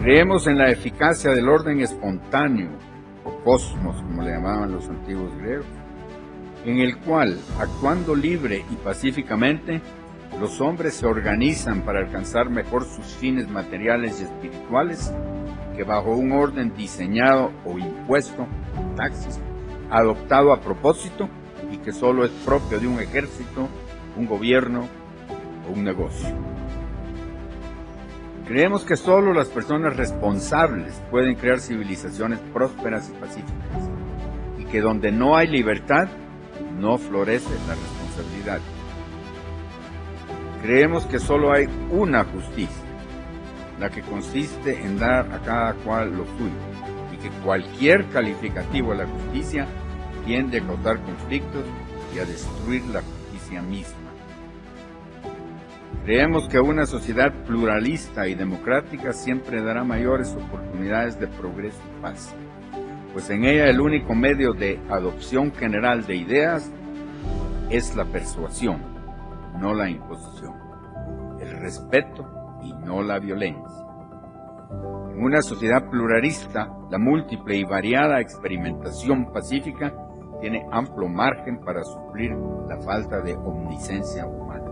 Creemos en la eficacia del orden espontáneo, o cosmos, como le llamaban los antiguos griegos, en el cual, actuando libre y pacíficamente, los hombres se organizan para alcanzar mejor sus fines materiales y espirituales que bajo un orden diseñado o impuesto, taxis, adoptado a propósito y que solo es propio de un ejército, un gobierno o un negocio. Creemos que solo las personas responsables pueden crear civilizaciones prósperas y pacíficas y que donde no hay libertad, no florece la responsabilidad. Creemos que solo hay una justicia, la que consiste en dar a cada cual lo suyo, y que cualquier calificativo a la justicia tiende a causar conflictos y a destruir la justicia misma. Creemos que una sociedad pluralista y democrática siempre dará mayores oportunidades de progreso y paz, pues en ella el único medio de adopción general de ideas es la persuasión, no la imposición, el respeto y no la violencia. En una sociedad pluralista, la múltiple y variada experimentación pacífica tiene amplio margen para suplir la falta de omnisencia humana.